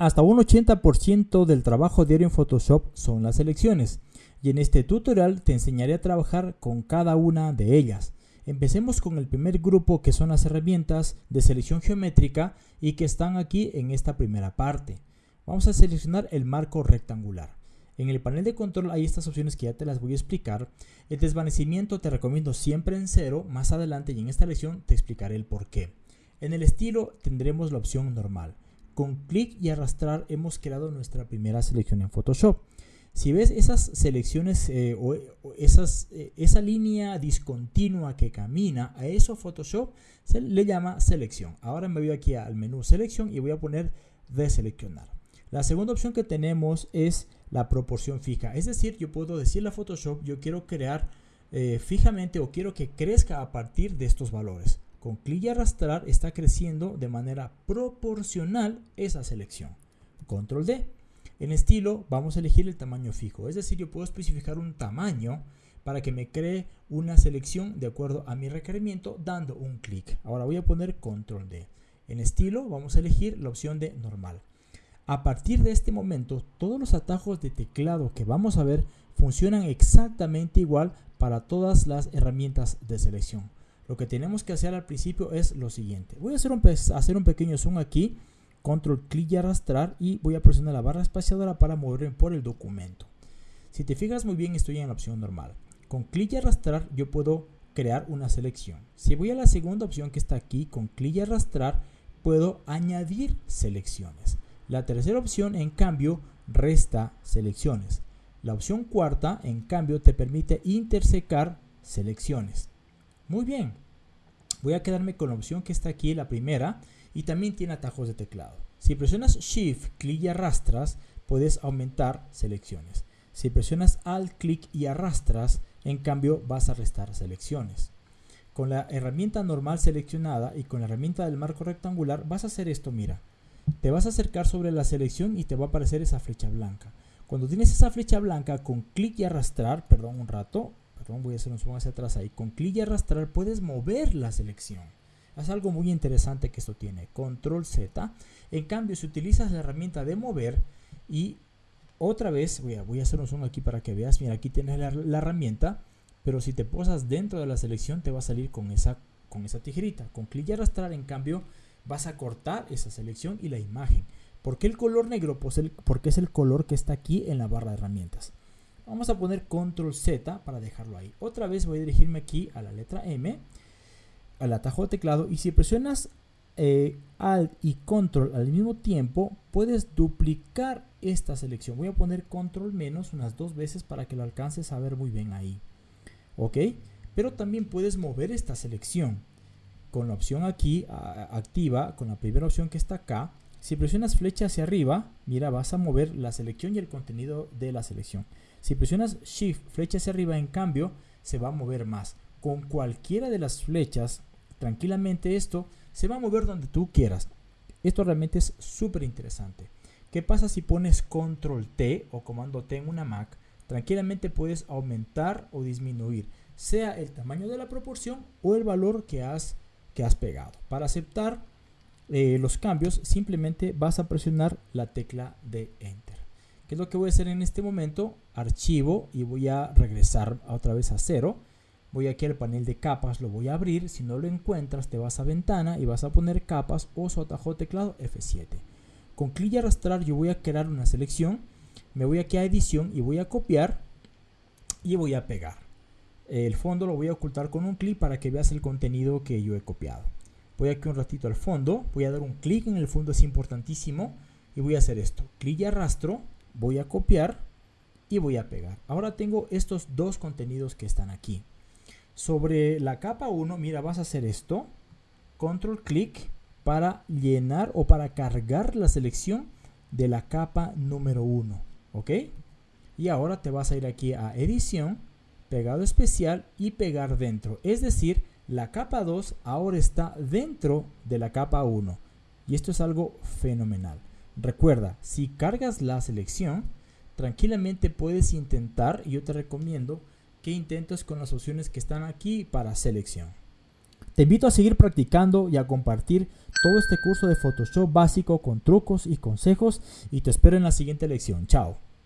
Hasta un 80% del trabajo diario en Photoshop son las selecciones y en este tutorial te enseñaré a trabajar con cada una de ellas. Empecemos con el primer grupo que son las herramientas de selección geométrica y que están aquí en esta primera parte. Vamos a seleccionar el marco rectangular. En el panel de control hay estas opciones que ya te las voy a explicar. El desvanecimiento te recomiendo siempre en cero, más adelante y en esta lección te explicaré el por qué. En el estilo tendremos la opción normal. Con clic y arrastrar hemos creado nuestra primera selección en Photoshop. Si ves esas selecciones eh, o, eh, esa línea discontinua que camina, a eso Photoshop se le llama selección. Ahora me voy aquí al menú selección y voy a poner deseleccionar. La segunda opción que tenemos es la proporción fija. Es decir, yo puedo decirle a Photoshop, yo quiero crear eh, fijamente o quiero que crezca a partir de estos valores. Con clic y arrastrar está creciendo de manera proporcional esa selección. Control D. En estilo vamos a elegir el tamaño fijo, es decir, yo puedo especificar un tamaño para que me cree una selección de acuerdo a mi requerimiento dando un clic. Ahora voy a poner control D. En estilo vamos a elegir la opción de normal. A partir de este momento, todos los atajos de teclado que vamos a ver funcionan exactamente igual para todas las herramientas de selección. Lo que tenemos que hacer al principio es lo siguiente. Voy a hacer un, hacer un pequeño zoom aquí, control clic y arrastrar y voy a presionar la barra espaciadora para moverme por el documento. Si te fijas muy bien estoy en la opción normal. Con clic y arrastrar yo puedo crear una selección. Si voy a la segunda opción que está aquí, con clic y arrastrar puedo añadir selecciones. La tercera opción en cambio resta selecciones. La opción cuarta en cambio te permite intersecar selecciones. Muy bien. Voy a quedarme con la opción que está aquí, la primera, y también tiene atajos de teclado. Si presionas Shift, clic y arrastras, puedes aumentar selecciones. Si presionas Alt, clic y arrastras, en cambio vas a restar selecciones. Con la herramienta normal seleccionada y con la herramienta del marco rectangular vas a hacer esto, mira. Te vas a acercar sobre la selección y te va a aparecer esa flecha blanca. Cuando tienes esa flecha blanca, con clic y arrastrar, perdón un rato, voy a hacer un zoom hacia atrás ahí, con clic y arrastrar puedes mover la selección. Es algo muy interesante que esto tiene, control Z. En cambio, si utilizas la herramienta de mover y otra vez, voy a, hacer un zoom aquí para que veas, mira, aquí tienes la, herramienta, pero si te posas dentro de la selección te va a salir con esa, con esa tijerita. Con clic y arrastrar, en cambio, vas a cortar esa selección y la imagen. ¿Por qué el color negro? Pues porque es el color que está aquí en la barra de herramientas. Vamos a poner control Z para dejarlo ahí. Otra vez voy a dirigirme aquí a la letra M, al atajo de teclado y si presionas eh, Alt y Control al mismo tiempo, puedes duplicar esta selección. Voy a poner Control menos unas dos veces para que lo alcances a ver muy bien ahí. ¿Ok? Pero también puedes mover esta selección con la opción aquí activa, con la primera opción que está acá. Si presionas flecha hacia arriba, mira, vas a mover la selección y el contenido de la selección. Si presionas Shift, flecha hacia arriba, en cambio, se va a mover más. Con cualquiera de las flechas, tranquilamente esto se va a mover donde tú quieras. Esto realmente es súper interesante. ¿Qué pasa si pones Control T o Comando T en una Mac? Tranquilamente puedes aumentar o disminuir, sea el tamaño de la proporción o el valor que has, que has pegado. Para aceptar eh, los cambios, simplemente vas a presionar la tecla de Enter. ¿Qué es lo que voy a hacer en este momento? Archivo y voy a regresar otra vez a cero. Voy aquí al panel de capas, lo voy a abrir. Si no lo encuentras, te vas a ventana y vas a poner capas o atajo teclado F7. Con clic y arrastrar yo voy a crear una selección. Me voy aquí a edición y voy a copiar y voy a pegar. El fondo lo voy a ocultar con un clic para que veas el contenido que yo he copiado. Voy aquí un ratito al fondo, voy a dar un clic en el fondo, es importantísimo. Y voy a hacer esto, clic y arrastro, voy a copiar y voy a pegar. Ahora tengo estos dos contenidos que están aquí. Sobre la capa 1, mira, vas a hacer esto. Control clic para llenar o para cargar la selección de la capa número 1. ¿Ok? Y ahora te vas a ir aquí a edición, pegado especial y pegar dentro. Es decir, la capa 2 ahora está dentro de la capa 1. Y esto es algo fenomenal. Recuerda, si cargas la selección, tranquilamente puedes intentar, y yo te recomiendo que intentes con las opciones que están aquí para selección. Te invito a seguir practicando y a compartir todo este curso de Photoshop básico con trucos y consejos y te espero en la siguiente lección. Chao.